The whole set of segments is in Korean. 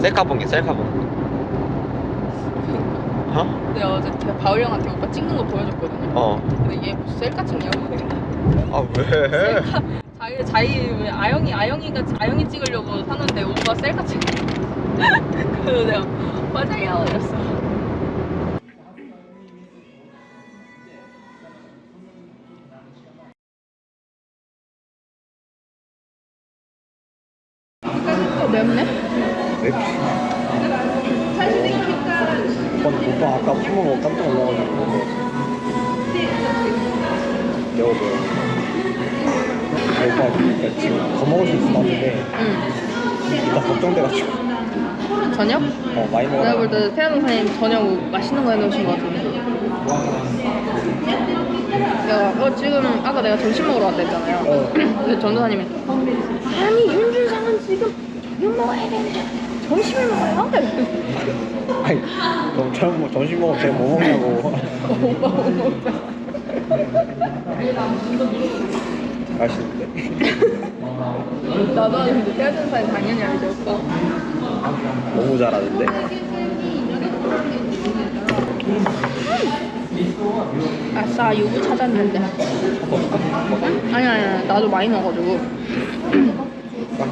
셀카봉이 셀카봉 어? 내가 어제 그 바울 형한테 오빠 찍는 거 보여줬거든요. 어. 근데 얘 무슨 셀카 찍냐고. 아 왜? 자기 자기 왜 아영이 아영이가 아영이 찍으려고 사는데 오빠 셀카 찍. 그래서 내가 맞아요 이랬어. 어, 맵네? 오빠, 오빠 아까 술 먹어 깜짝 놀라가지고 매워 보여. 오빠 그러니까 지금 더 먹을 수 있을 것 같은데 응. 이따 걱정돼가지고 저녁? 어 많이 먹어. 내가 볼 때 태연 선생님 저녁 맛있는 거 해놓으신 것 같은데. 내가 어 지금 아까 내가 점심 먹으러 왔다 했잖아요. 어. 근데 전도사님이 아니 윤준상은 지금 저녁 먹어야 되는데 점심을 먹어요? 아니 뭐, 점심 먹으면 제가 뭐 먹냐고. 오빠 못 먹자. 맛있는데. 나도 아는데 태연 선생님 당연히 알죠 오빠. 너무 잘하는데. 아싸 유부 찾았는데. 응? 아니 아니 나도 많이 먹어가지고.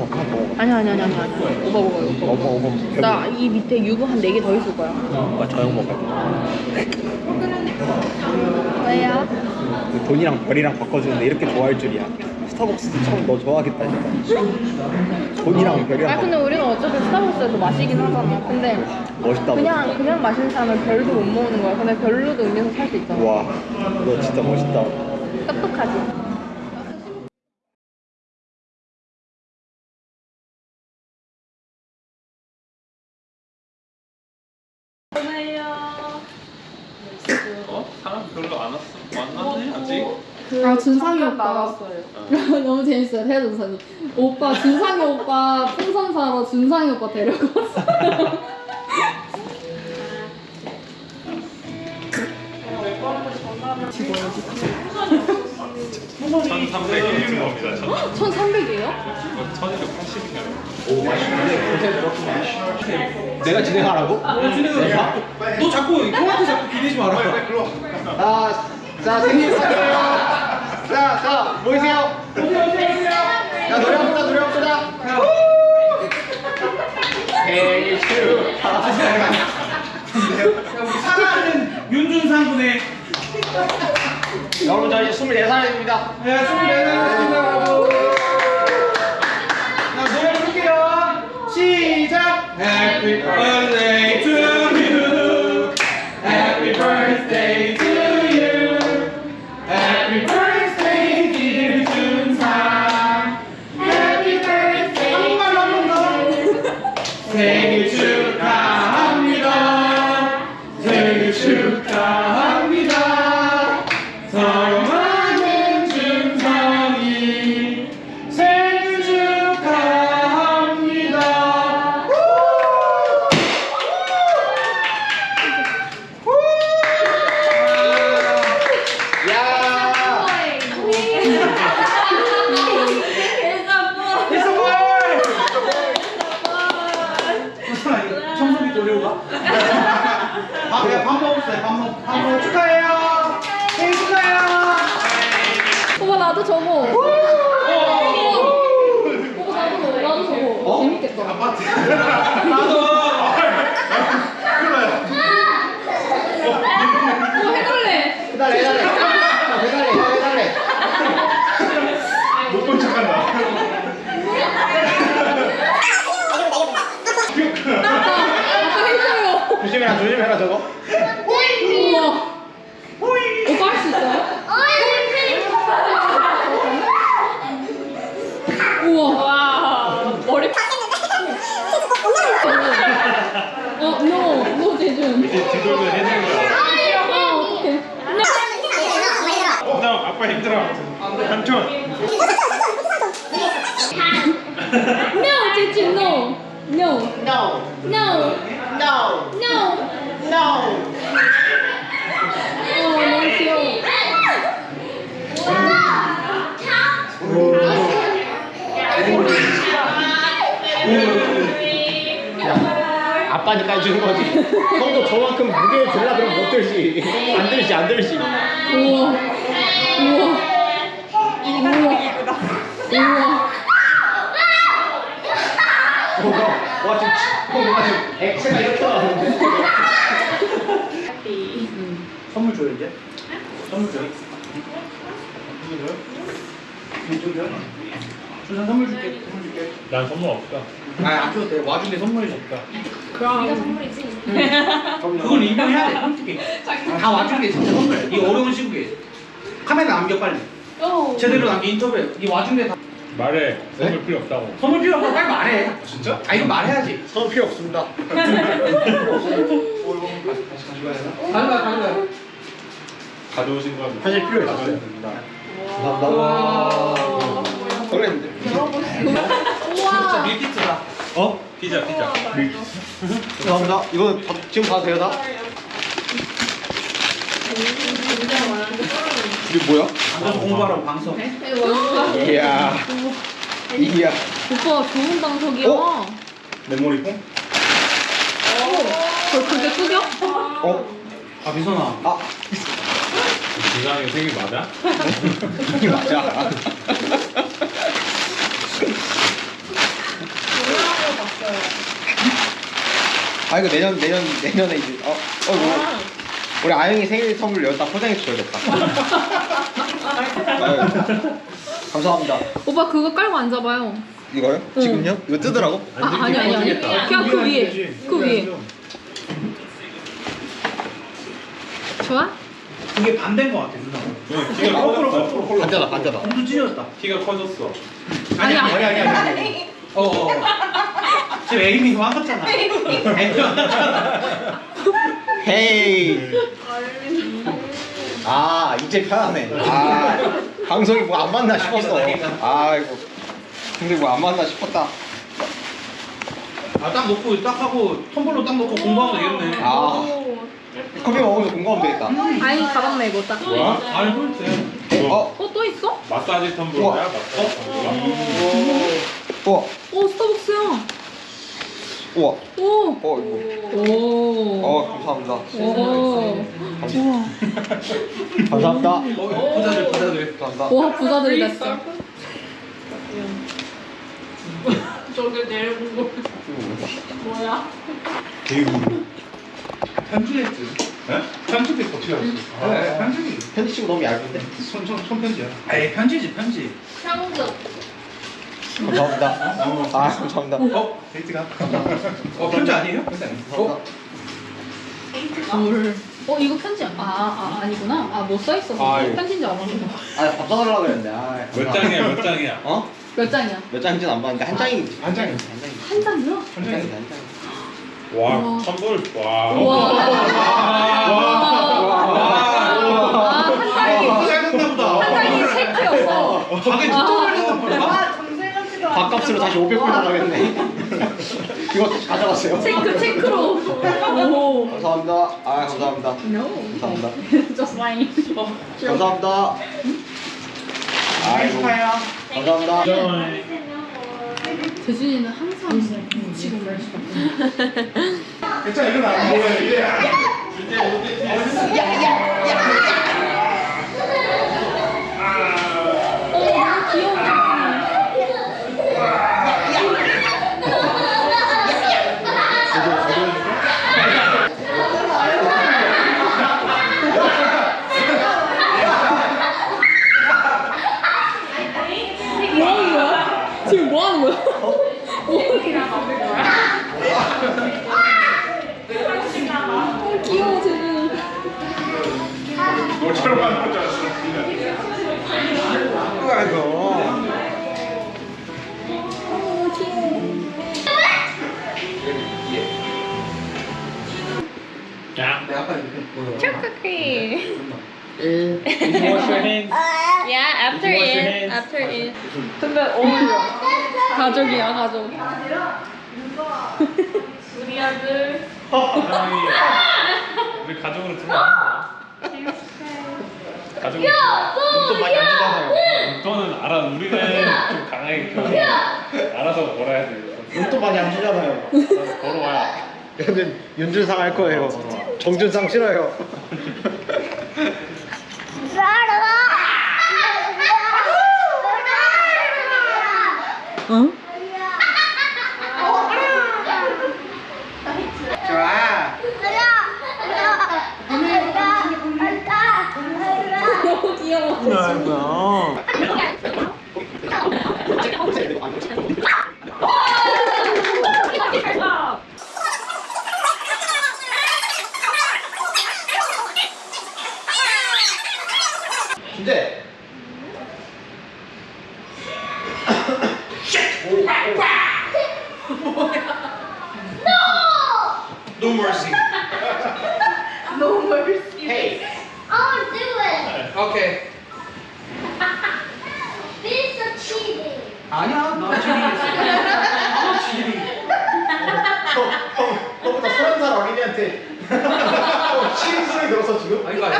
한번 한번 먹어. 아니 아니 아니 아니 아니. 오빠 먹어요 오빠. 오빠 오빠 나이 밑에 유부 한 4개 더 있을 거야. 오빠 저녁 먹을 왜요? 그 돈이랑 별이랑 바꿔주는데 이렇게 좋아할 줄이야. 스타벅스 처음 너 좋아하겠다 진짜. 돈이랑 별이랑 아 근데 우리는 어차피 스타벅스에서 마시긴 하잖아. 근데 바꿔. 멋있다. 그냥 그냥 마시는 사람은 별도 못 먹는 거야. 근데 별로도 음료수 살 수 있잖아. 와, 너 진짜 멋있다. 똑똑하지. 사람 별로 안 왔어? 만났네 아직? 아 준상이 오빠 너무 재밌어요 태아 준상이 오빠 준상이 오빠 풍선 사러 준상이 오빠 데려고 왔어요 천삼백 유튜버입니다 천 1300이에요? 천이백팔십이요 내가 진행하라고? 너 자꾸 형한테 자꾸 기대지 마라. 자, 자 생일 축하해요. 자, 자 모이세요. 자 노래 합시다, 노래 합시다. 생일 축하합니다. 사랑하는 윤준상 군의 여러분 저 이제 24살입니다. 네, 24살입니다. 자, 노래 부를게요. 시작. Happy birthday 나도. 오빠 해달래 해달래, 해달래. 자, 해달래, 형 해달래. 못본 척한다 아까 해줘요 조심해라, 조심해라 저거. 우와 오빠 할 수 있어요? 우와 와 머리 어, no, no, 재준. 뒤돌면 아, 어떡해. 나 아빠 힘들어 삼촌 No. No. No. No. No. No. No. 아빠니까 해주는 거지. 형도 저만큼 무게를 들라 그러면 못 들지. 안 들지 안 들지. 우와. 우와. 우와. 우와. 와 지금 형 뭔가 지금 액체가 이렇게 나오는데. 선물 줘요 이제? 선물 줘요? 선물 줘요? 이쪽 줘요? 준상 선물 줄게 선물 줄게. 난 선물 없어. 아안 줘도 돼. 와중에 선물이 없다. 그건 인정해야 돼 솔직히. 다 와중에 진짜 선물. 이 어려운 시국에. 카메라 남겨 빨리. 제대로 남겨 인터뷰. 이 와중에 다. 말해. 선물 필요 없다고. 선물 필요 없어 빨리 말해. 진짜? 아 이거 말해야지. 선 필요 없습니다. 가져가 가져가 가져오신 건 사실 필요 있어요. 가져오십니다. 감사합니다. 설레는데. 진짜 밀키트다 어? 피자 피자. 감사합니다. 이거 다- 지금 봐도 돼요 다? 이게 뭐야? 앉아서 공부하라고 방송 이야. 이야. 오빠 좋은 방석이야. 어? 메모리 폼? 저 그게 끄겨? 어? 아 미선아 아 이상의 생일 맞아? 맞아. 아 이거 내년 내년 내년에 이제 어 어. 우리 아영이 생일 선물 여기다 포장해 주셔야겠다. 아유, 감사합니다. 오빠 그거 깔고 앉아봐요. 이거요? 지금요? 이거 뜨더라고? 아 아니 아니 아니. 그냥 그 위에. 그 위에. 좋아? 그게 반대인 것 같아 누나 응, 키가 커졌어. 반대다 반대다. 엄청 찢어졌다 키가 커졌어. 아니 아니야. 아니 아니 아니 어어 지금 에이미 화났잖아 에이미 화났잖아 헤이. 아 이제 편하네. 아 방송이 뭐 안 맞나 싶었어. 아이고. 근데 뭐 안 맞나 싶었다. 아 딱 놓고 딱 하고 텀블러 딱 놓고 공부하면 되겠네 아 커피 먹으면서 공부하면 되겠다. 아이 가방 메고 딱. 뭐야? 아니 그렇지 어? 어 또 있어? 마사지 텀블러야? 마사지 텀블러? 우와. 오 스타벅스야. 우와. 오. 어 이거. 오. 어 감사합니다. 오. 우와. 감사합니다. 어, 부자들 부자들 감사합니다. 와 부자들이 됐어. 저게 내려온 거 뭐야? 편지했지 네? 편지도 어떻게 알았어? 네 편지 편지 치고 너무 얇은데? 손, 손, 손편지야 에이 편지지 편지 향수 감사합니다. 아 감사합니다. 어? 데이트가 어 편지 아니에요? 편지 아니에요? 어? 감사합니다. 물. 어 이거 편지 아, 아 아니구나. 아못 써 있어. 아이고. 편지인지 알았는데. 아 밥 사달라 그랬는데. 아, 몇 장이야 몇 장이야? 어? 몇 장이야? 몇 장인지는 안 봤는데 한 장이 한 장이요. 한 장이. 한 장이요? 한 장이 한 장이. 와 우와. 선물 와. 우와. 와. 아한 장이 아, 짧았나 보다. 한 장이 세트였어. 가게 진짜 걸렸단 말이야. 밥값으로 다시 500불 나가겠네. 이거 가져갔어요. 체크 체크로. 오. 감사합니다. 아 감사합니다. No. 감사합니다. Just lying. 감사합니다. 아이고. 감사합니다. 재준이는 항상 묻히고 말 괜찮아 이건 안 보여 이제. 어, 귀여워. 하는 줄 알았어. 아이고. 어. 초코크림 wash your hands? Yeah, after it, after it. 근데 어울려. 가족이야, 가족. 우리 아들. 우리 가족으로 들어 가. 가족으로. 돈 많이 안 주잖아요. 용돈은 알아. 우리는 좀 강하게 키워. 알아서 벌어야 돼. 돈도 많이 안 주잖아요. 알아서 벌어와야. 얘는 윤준상 할 거예요. 정준상 싫어요. 응? 좋아. 너무 귀여워. 준재. No mercy. No mercy. Hey. I'll do it. 오케이. This is cheating. 아니야, 나 지금 지금 형, 너보다 서른 살 어린이한테 어, 치는 소리 들었어 지금? 아이고. 형,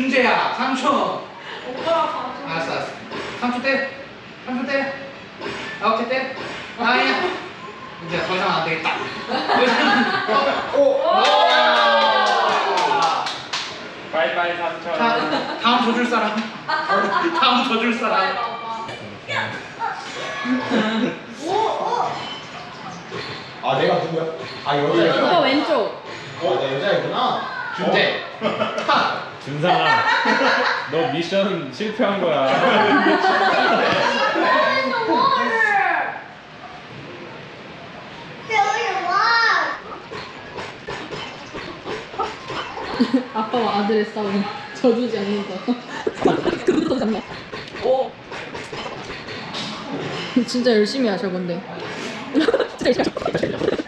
준재야, 삼촌. 오빠랑 알았어, 알았어. 삼촌 때, 삼촌 때. 아, 오케이 때. 아니야. 이제 더 이상 안 되겠다. 더 이상. 오. 바이바이 삼촌. 자, 다음 줘줄 사람. 다음 줘줄 사람. 아 내가 누구야? 아 오빠 여자야. 왼쪽. 어, 나 여자이구나. 준재. 하. 준상아, 너 미션 실패한 거야. 아빠와 아들의 싸움. 져주지 않는다. 그것도 장난. 오. 진짜 열심히 하셔 근데. 진짜 열심히 하셔.